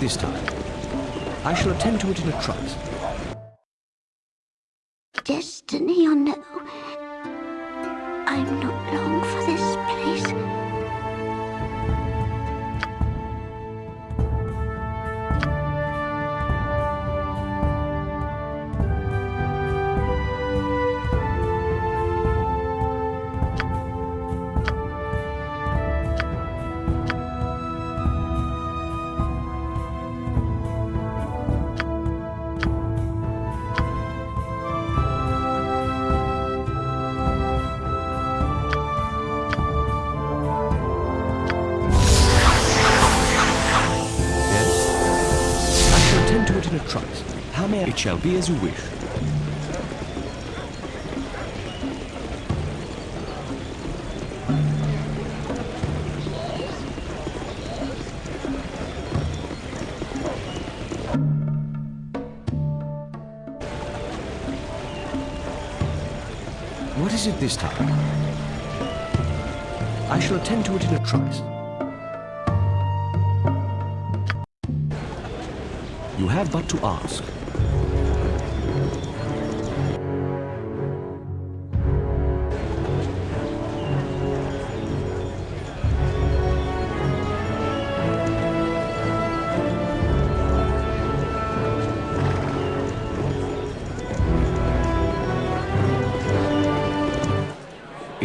this time? I shall attend to it in a trice. Destiny or be as you wish. What is it this time? I shall attend to it in a trice. You have but to ask.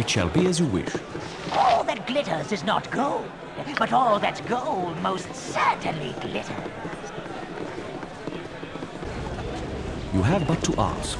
It shall be as you wish. All that glitters is not gold, but all that's gold most certainly glitters. You have but to ask.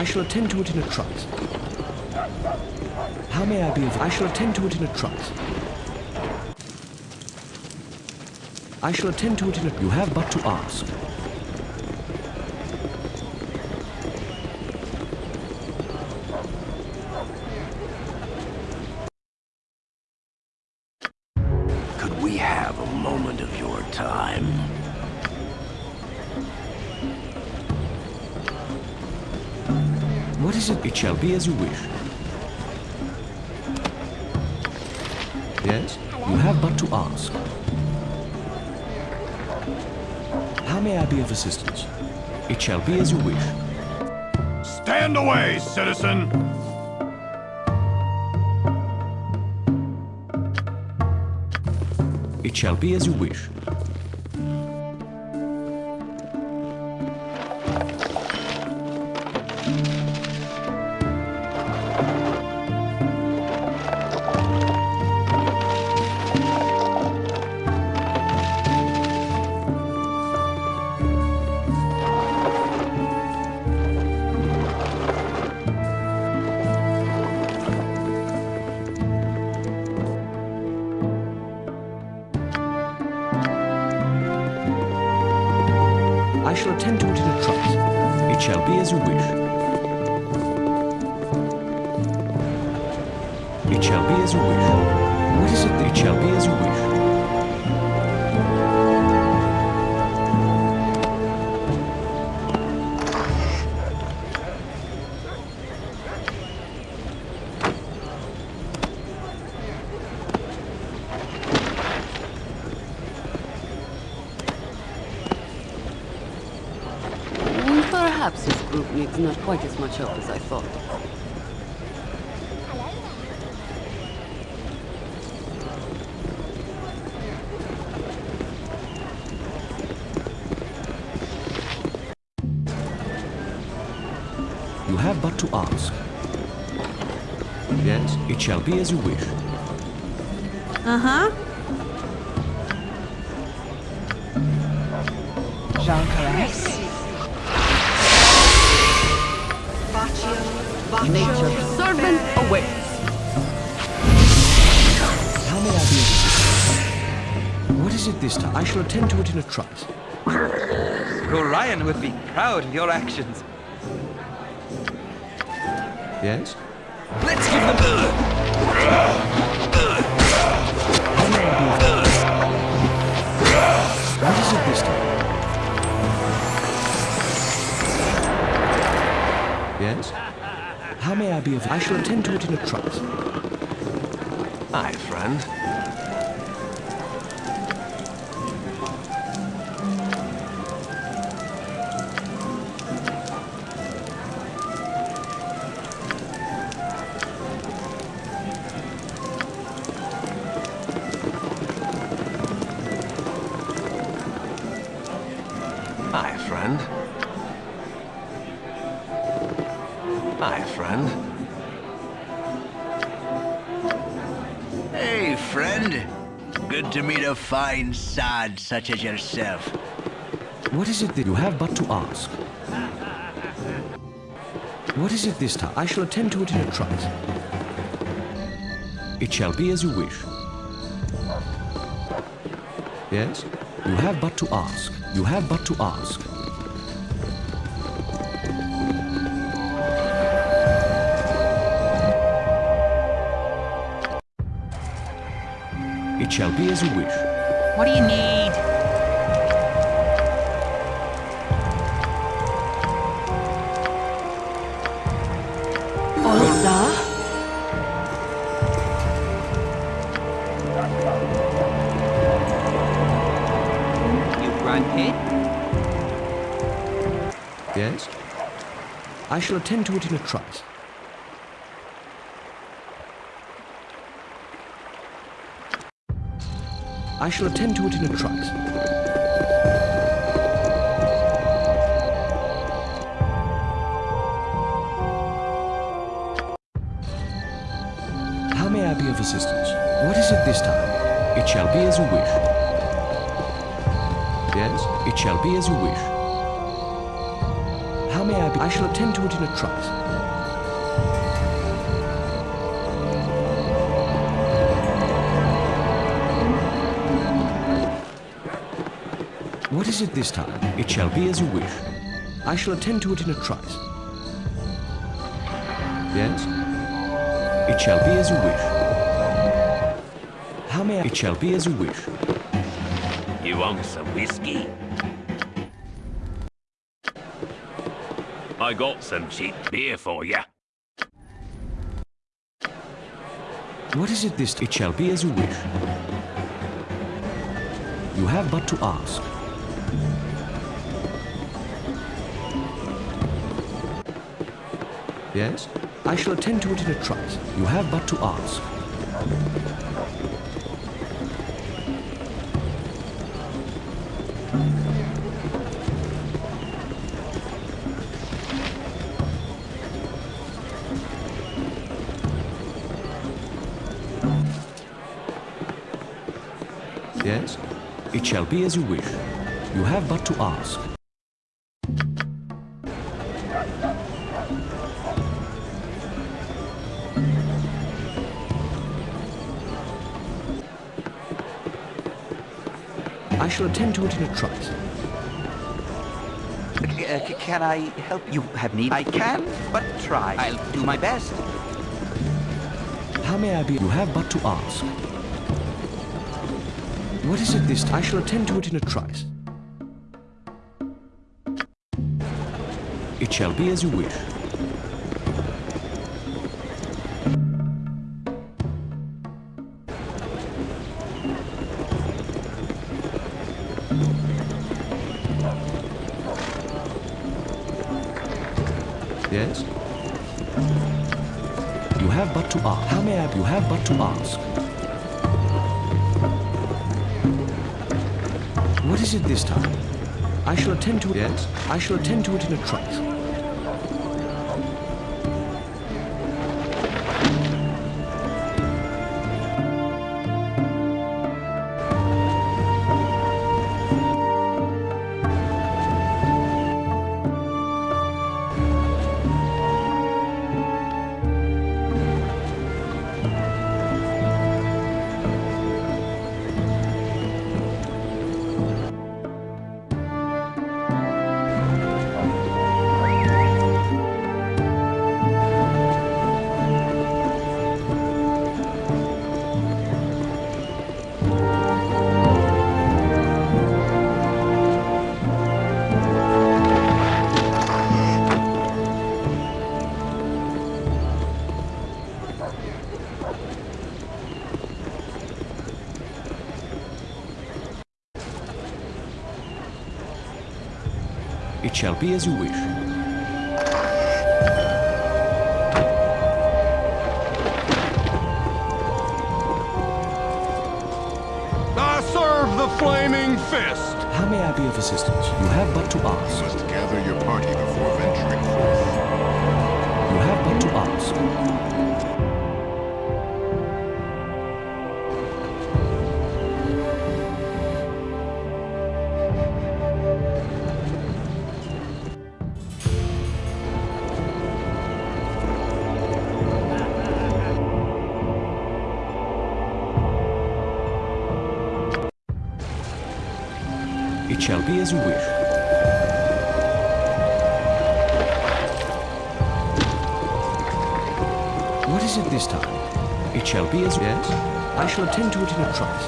I shall attend to it in a trice. How may I be of... I shall attend to it in a trice. I shall attend to it in a... You have but to ask. Could we have a moment of your time? What is it? It shall be as you wish. Yes? You have but to ask. How may I be of assistance? It shall be as you wish. Stand away, citizen! It shall be as you wish. Perhaps this group needs not quite as much help as I thought. You have but to ask. Yes, it shall be as you wish. Uh-huh. Shall attend to it in a trice. Gorion would be proud of your actions. Yes? Let's give them... How may I be of What is it this time? Yes? How may I be of I shall attend to it in a trice. Aye, friend. Aye, friend. Hey, friend. Good to meet a fine sod such as yourself. What is it that you have but to ask? What is it this time? I shall attend to it in a trice. It shall be as you wish. Yes? You have but to ask. You have but to ask. It shall be as you wish. What do you need? I shall attend to it in a trice. I shall attend to it in a trice. How may I be of assistance? What is it this time? It shall be as you wish. Yes, it shall be as you wish. How may I be? I shall attend to it in a trice. What is it this time? It shall be as you wish. I shall attend to it in a trice. Yes? It shall be as you wish. How may I? It shall be as you wish. You want some whiskey? I got some cheap beer for you. What is it this? It shall be as you wish. You have but to ask. Yes? I shall attend to it in a trice. You have but to ask. Shall be as you wish. You have but to ask. I shall attend to it in a trice. Uh, can I help you have need? I can, but try. I'll do my best. How may I be? You have but to ask. What is it this time? I shall attend to it in a trice. It shall be as you wish. I shall attend to it. Yes? I shall attend to it in a trice. It shall be as you wish. I serve the flaming fist! How may I be of assistance? You have but to ask. must gather your party before venturing forth. You have but to ask. It shall be as you wish. What is it this time? It shall be as yes. I shall attend to it in a trice.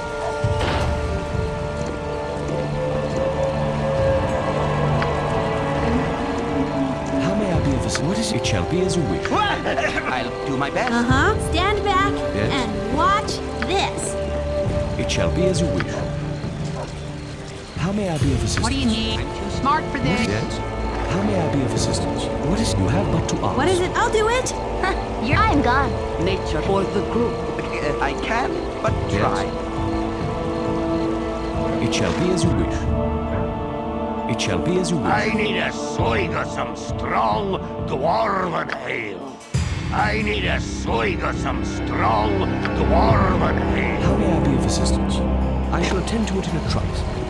How may I be of assistance? What is it? It shall be as you wish. I'll do my best. Uh huh. Stand back Yes? and watch this. It shall be as you wish. How may I be of assistance? What do you need? I'm too smart for this. Yes. How may I be of assistance? What is you have but to ask? What is it? I'll do it. You're I'm gone. Nature for the group. Uh, I can, but Yes. try. It shall be as you wish. It shall be as you wish. I need a swig of some strong dwarven ale. I need a swig of some strong dwarven ale. How may I be of assistance? I shall attend to it in a trice.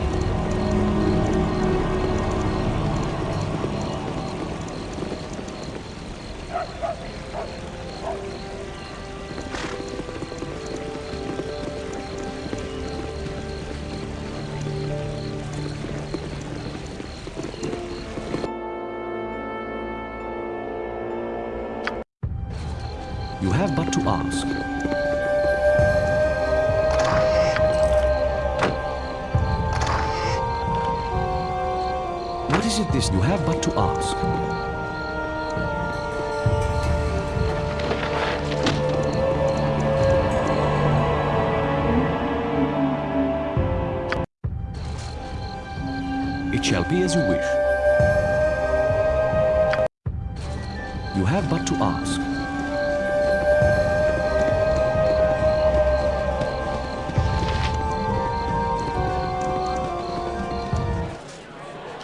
As you wish. You have but to ask.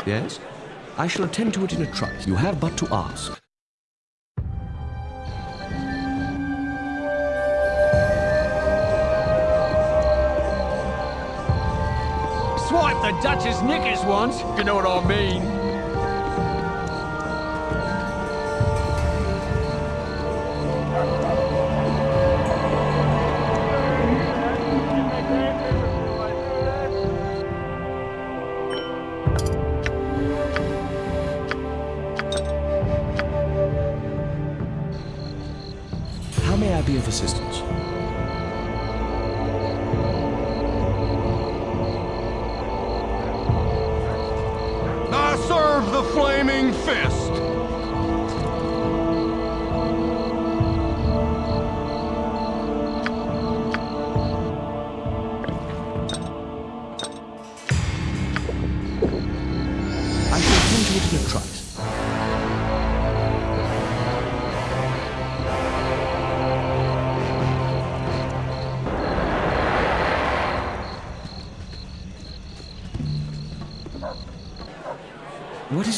Yes? I shall attend to it in a trice. You have but to ask. The Duchess knickers once, you know what I mean.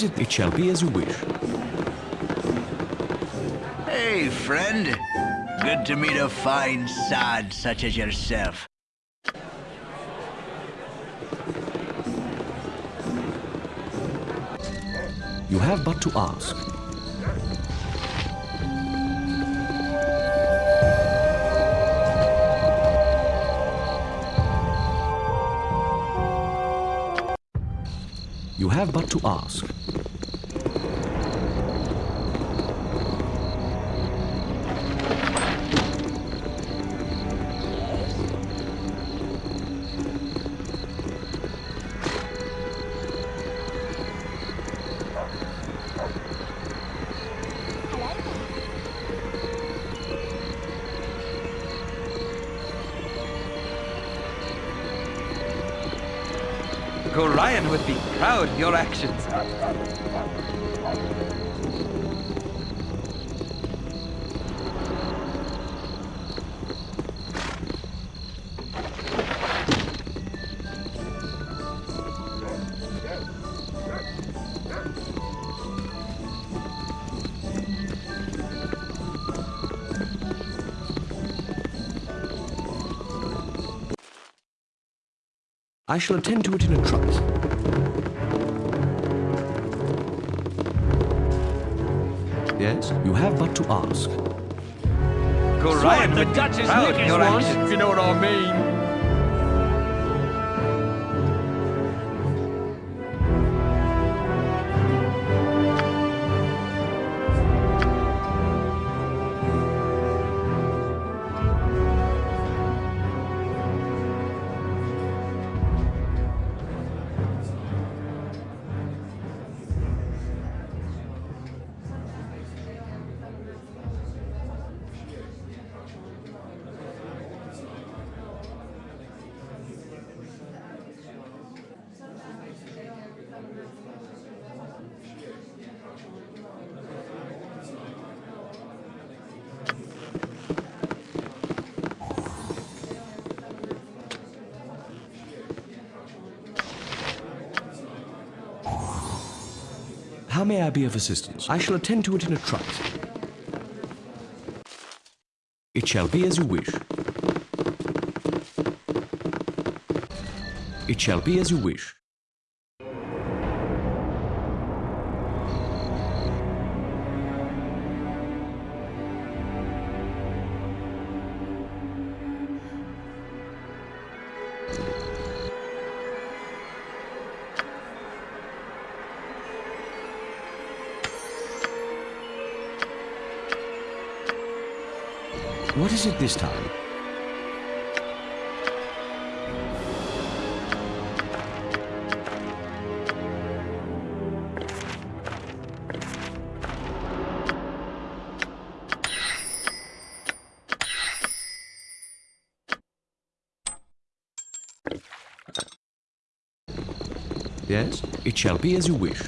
It? It shall be as you wish. Hey, friend. Good to meet a fine sod such as yourself. You have but to ask. You have but to ask. I shall attend to it in a trice. Yes, you have but to ask. Gorion Swipe the would be Duchess proud of your once, if you know what I mean. May I be of assistance? I shall attend to it in a trice. It shall be as you wish. It shall be as you wish. Is it this time? Yes, it shall be as you wish.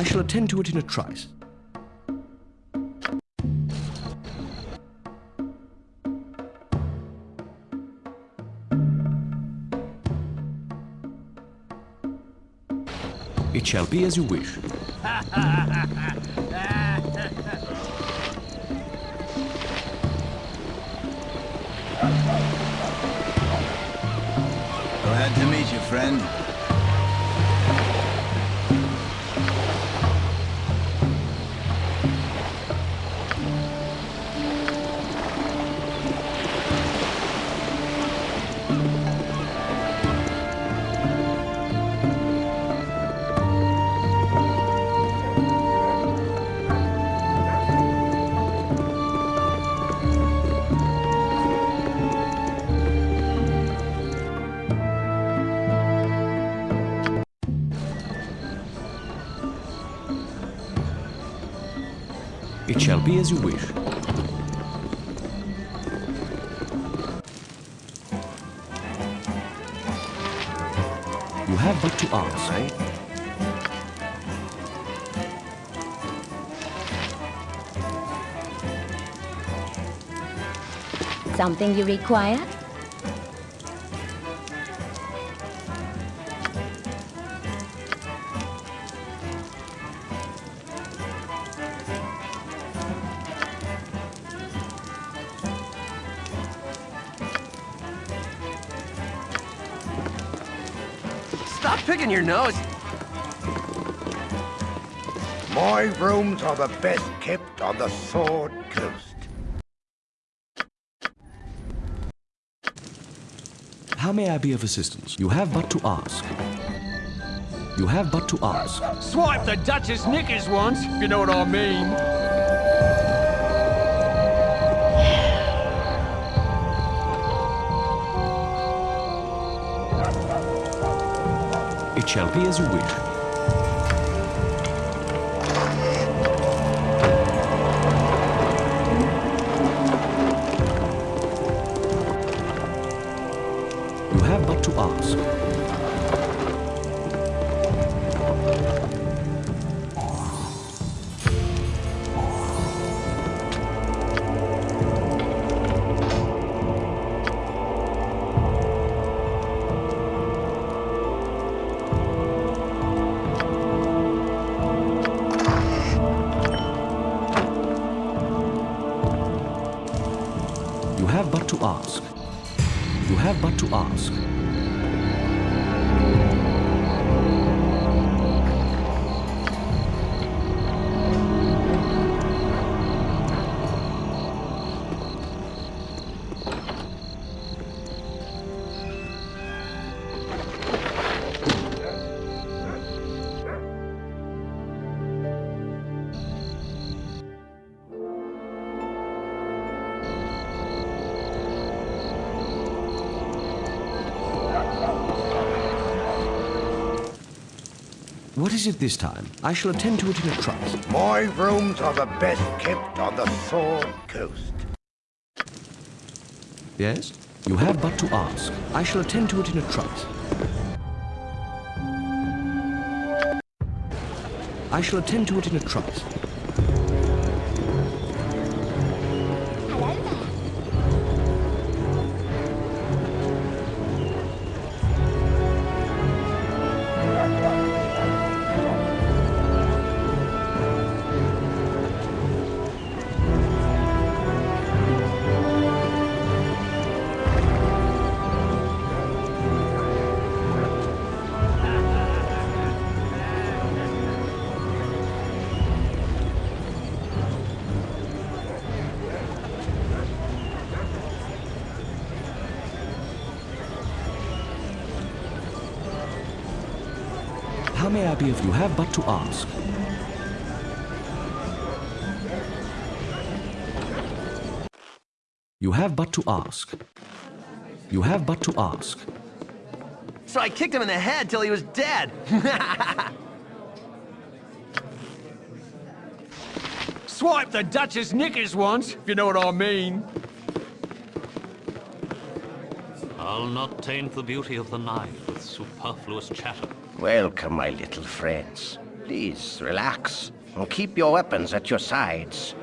I shall attend to it in a trice. It shall be as you wish. Glad to meet you, friend. It shall be as you wish. You have but to ask. Something you require? Stop your nose. My rooms are the best kept on the Sword Coast. How may I be of assistance? You have but to ask. You have but to ask. Swipe the Duchess knickers once, if you know what I mean. Shall be as you wish. What is it this time? I shall attend to it in a trice. My rooms are the best kept on the Sword Coast. Yes? You have but to ask. I shall attend to it in a trice. I shall attend to it in a trice. May I be of you have but to ask? You have but to ask. You have but to ask. So I kicked him in the head till he was dead. Swipe the Duchess knickers once, if you know what I mean. I'll not taint the beauty of the night with superfluous chatter. Welcome, my little friends. Please, relax, and keep your weapons at your sides.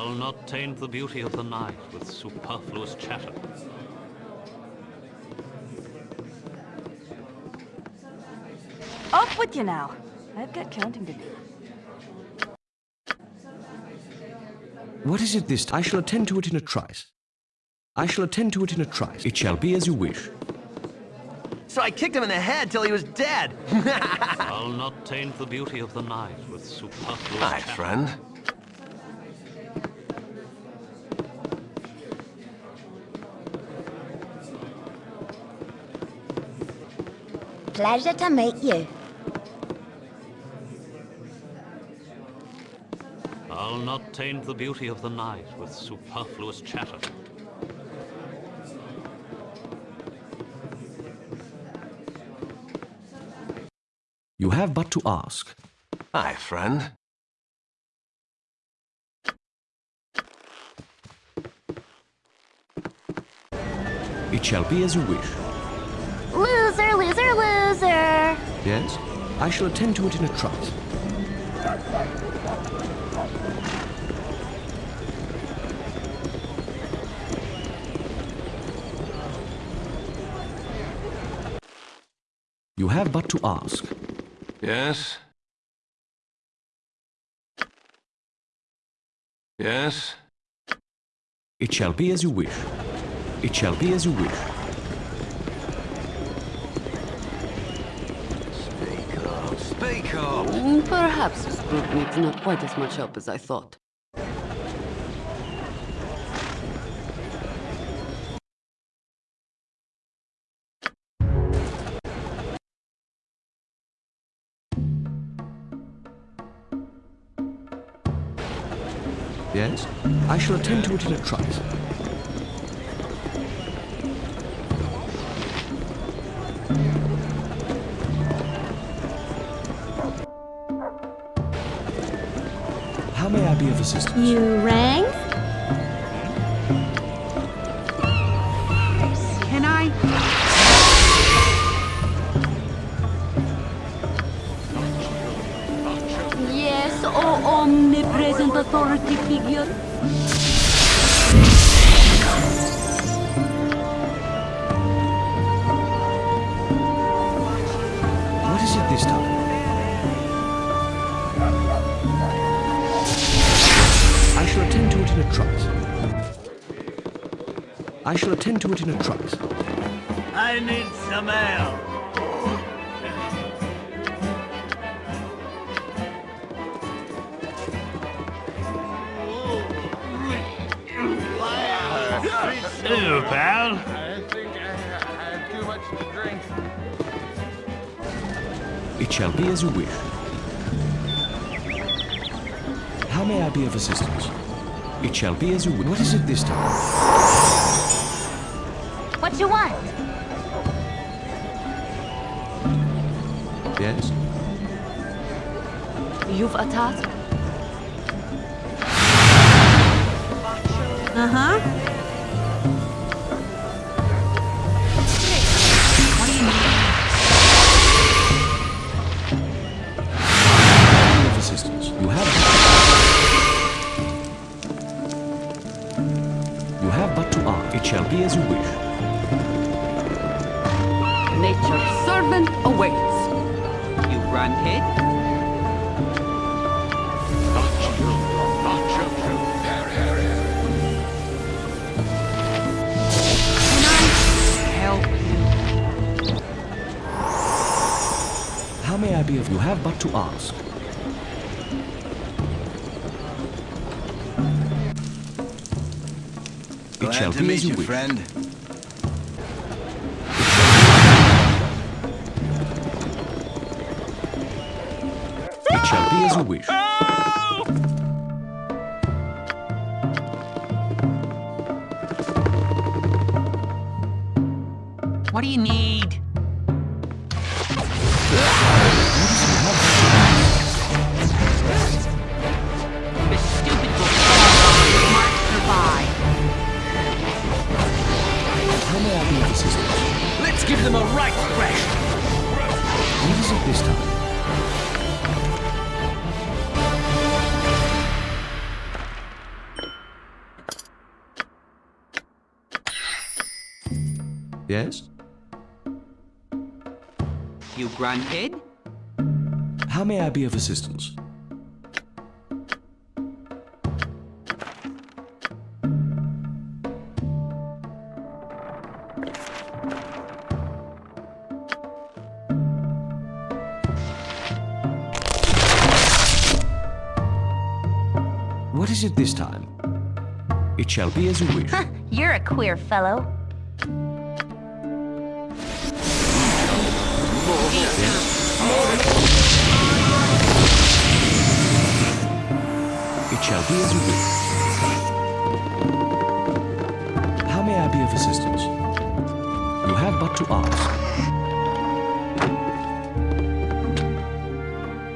I'll not taint the beauty of the night with superfluous chatter. Off with you now. I've got counting to do. What is it this time? I shall attend to it in a trice. I shall attend to it in a trice. It shall be as you wish. So I kicked him in the head till he was dead. I'll not taint the beauty of the night with superfluous Hi, chatter. friend. Pleasure to meet you. I'll not taint the beauty of the night with superfluous chatter. You have but to ask. Hi, friend. It shall be as you wish. Loser, loser, loser. Yes? I shall attend to it in a trice. You have but to ask. Yes? Yes? It shall be as you wish. It shall be as you wish. Mm, perhaps mm, this group needs not quite as much help as I thought. Yes? I shall attend to it in a trice. How You rang? I shall attend to it in a trice. I need some ale. Hello, pal. I think I had too much to drink. It shall be as you wish. How may I be of assistance? It shall be as you wish. What is it this time? What you want? Yes? You've a task? Uh-huh. Of assistance. You have. You have but to ask. It shall be as you wish. To meet you, friend. How may I be of assistance? What is it this time? It shall be as you wish. You're a queer fellow. Shall be as you wish. How may I be of assistance? You have but to ask.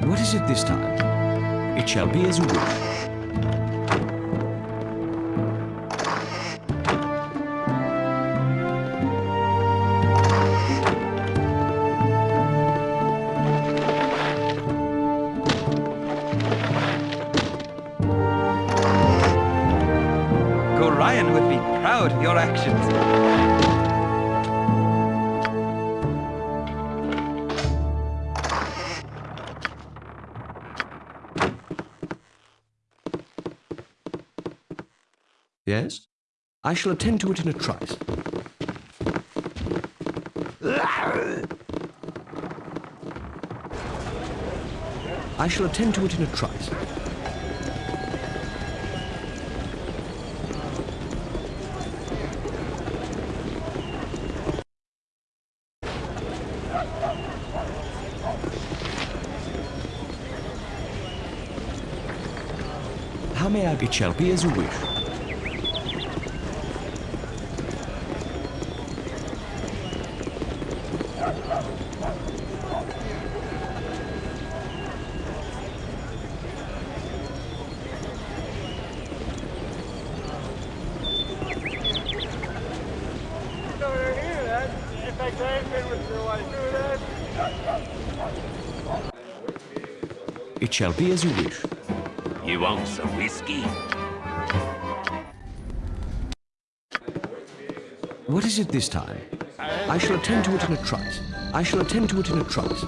What is it this time? It shall be as you wish. I shall attend to it in a trice. I shall attend to it in a trice. How may I? Be as you wish. If I came in with your wife, do that. It shall be as you wish. You want some whiskey? What is it this time? I shall attend to it in a trice. I shall attend to it in a trice.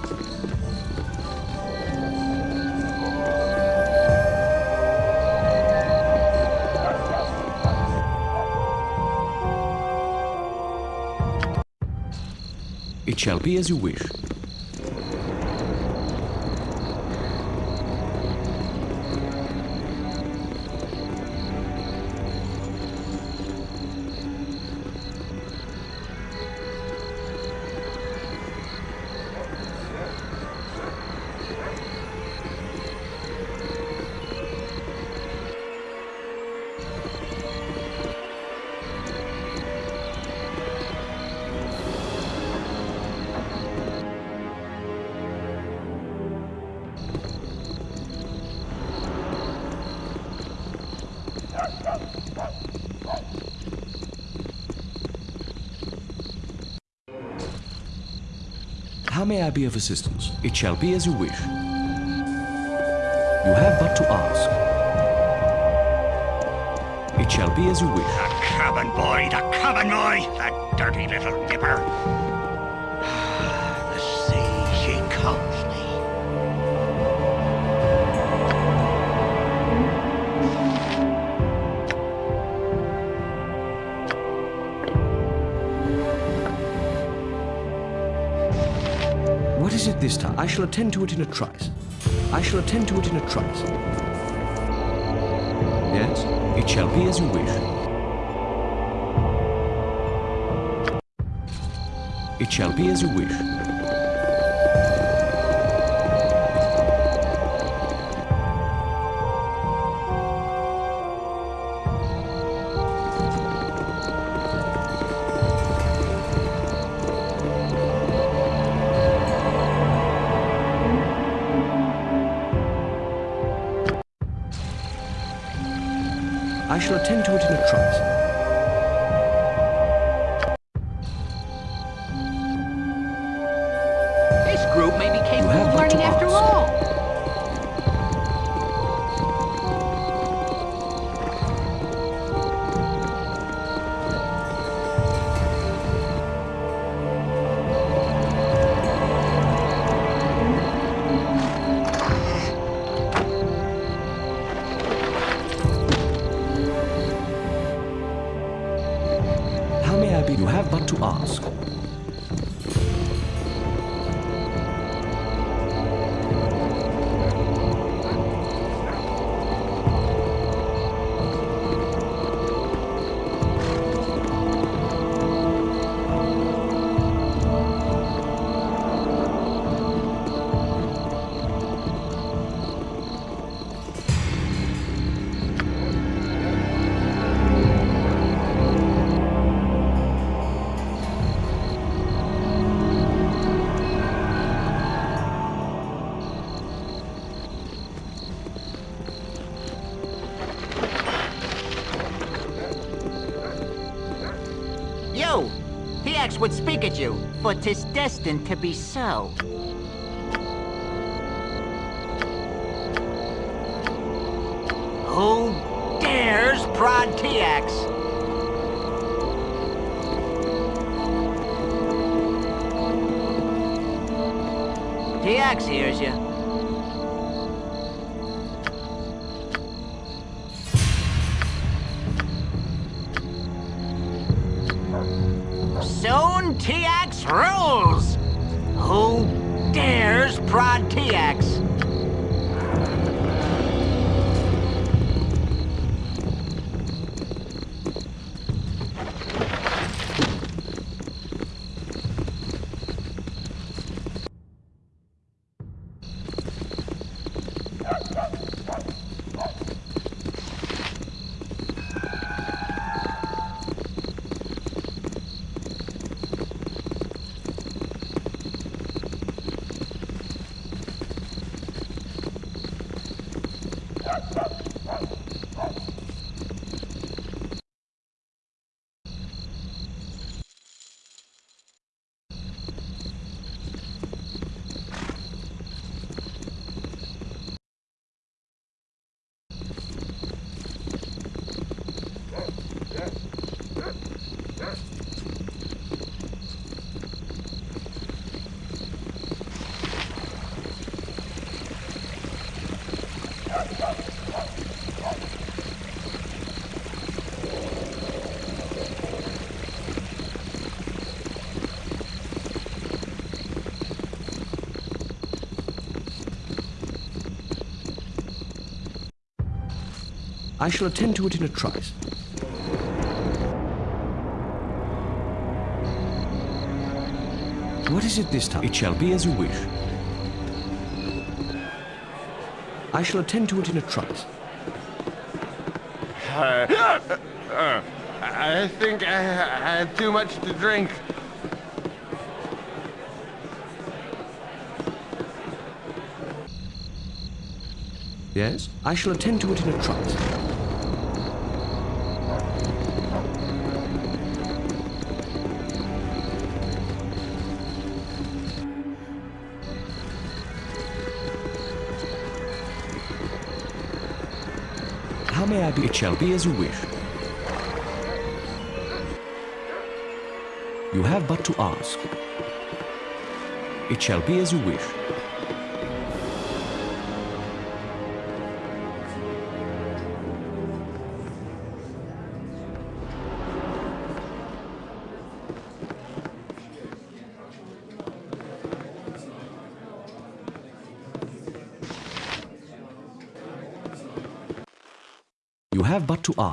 It shall be as you wish. May I be of assistance? It shall be as you wish. You have but to ask. It shall be as you wish. The cabin boy, the cabin boy, that dirty little nipper. I shall attend to it in a trice. I shall attend to it in a trice. Yes? It shall be as you wish. It shall be as you wish. I shall attend to it in a trice. This group may be capable of learning after all. At you, for 'tis destined to be so. Who dares prod Tiax? Tiax hears you. Rules! Who dares prod Tiax? I shall attend to it in a trice. What is it this time? It shall be as you wish. I shall attend to it in a trice. Uh, uh, I think I had too much to drink. Yes? I shall attend to it in a trice. Shall be as you wish. You have but to ask. It shall be as you wish.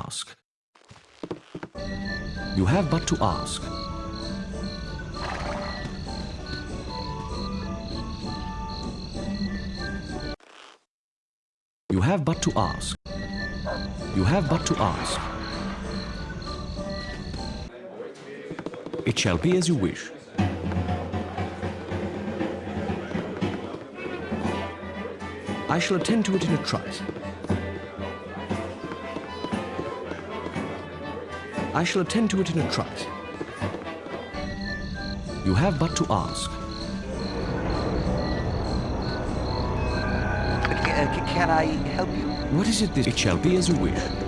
Ask. You have but to ask. You have but to ask. You have but to ask. It shall be as you wish. I shall attend to it in a trice. I shall attend to it in a trice. You have but to ask. Uh, can I help you? What is it this? It shall be as you wish.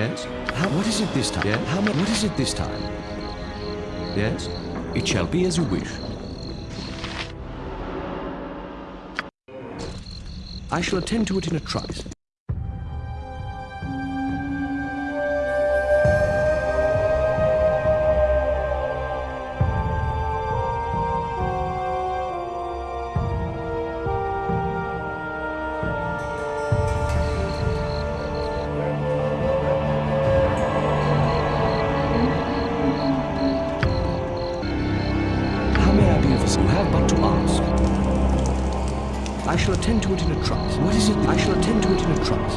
Yes? How, what is it this time? Yeah? How? What is it this time? Yes? It shall be as you wish. I shall attend to it in a trice. You have but to ask. I shall attend to it in a trice. What is it? I shall attend to it in a trice.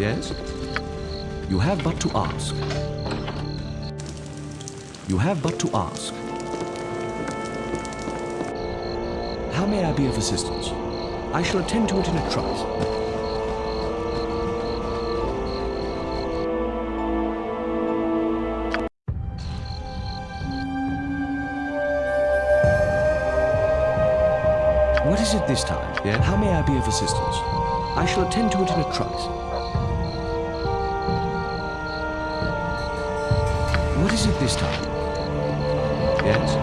Yes? You have but to ask. You have but to ask. How may I be of assistance? I shall attend to it in a trice. How may I be of assistance? I shall attend to it in a trice. What is it this time? Yes?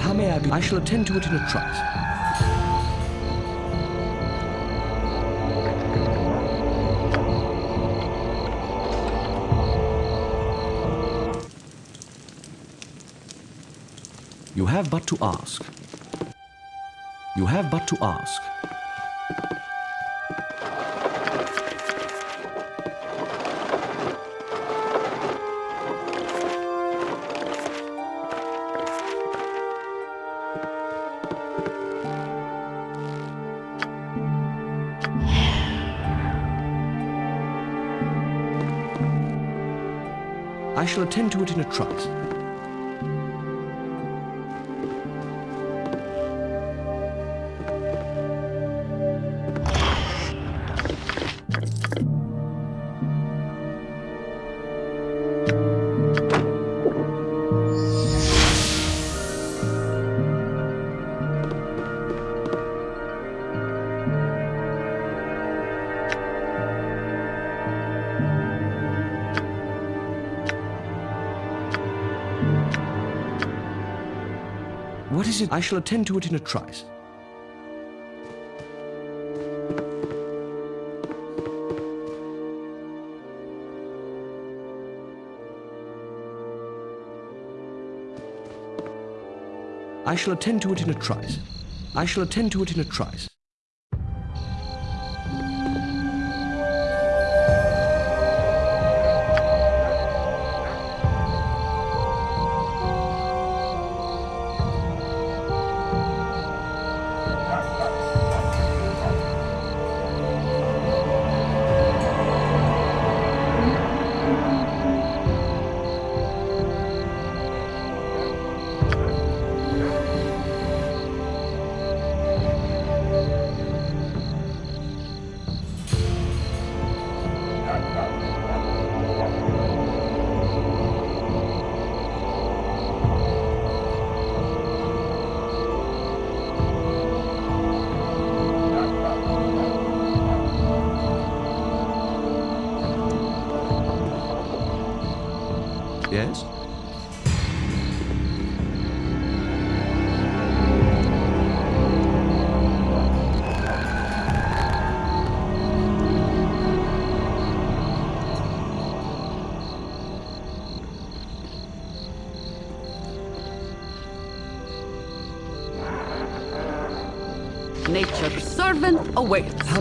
How may I be? I shall attend to it in a trice. Have but to ask. You have but to ask. I shall attend to it in a trice. It? I shall attend to it in a trice. I shall attend to it in a trice. I shall attend to it in a trice.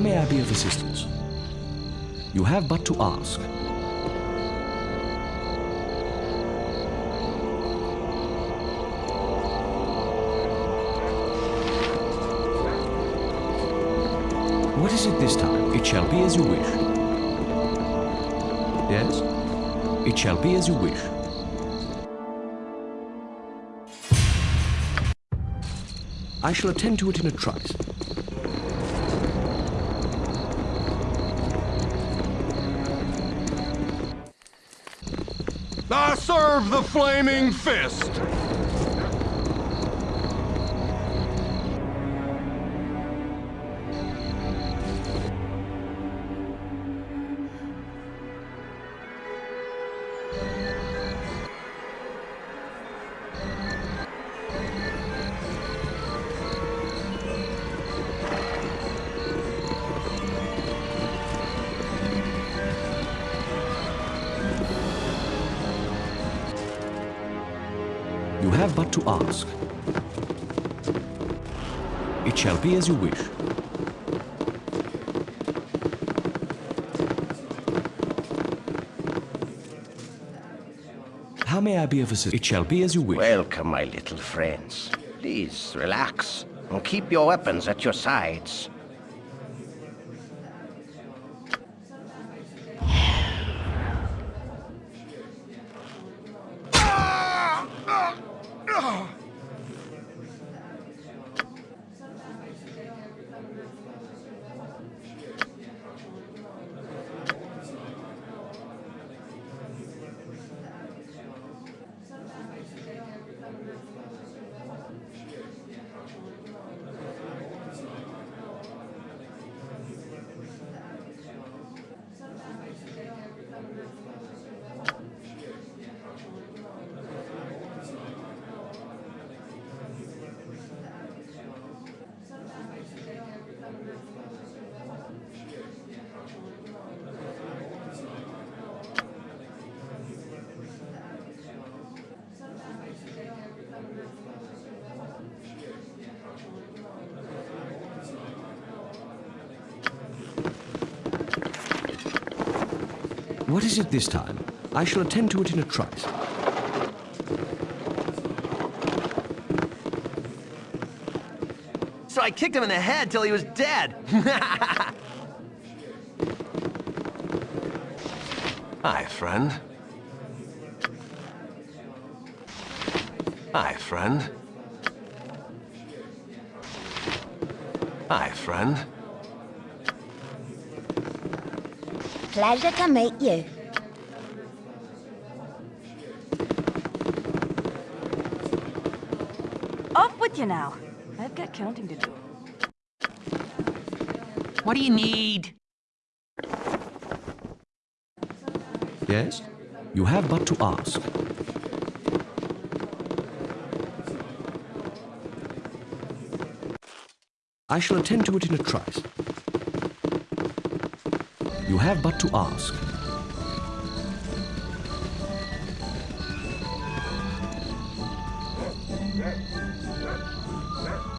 May I be of assistance? You have but to ask. What is it this time? It shall be as you wish. Yes? It shall be as you wish. I shall attend to it in a trice. Serve the flaming fist! Ask. It shall be as you wish. How may I be of assistance? It shall be as you wish. Welcome, my little friends. Please, relax, and keep your weapons at your sides. What is it this time? I shall attend to it in a trice. So I kicked him in the head till he was dead. Hi, friend. Hi, friend. Hi, friend. Pleasure to meet you. Off with you now. I've got counting to do. What do you need? Yes? You have but to ask. I shall attend to it in a trice. You have but to ask.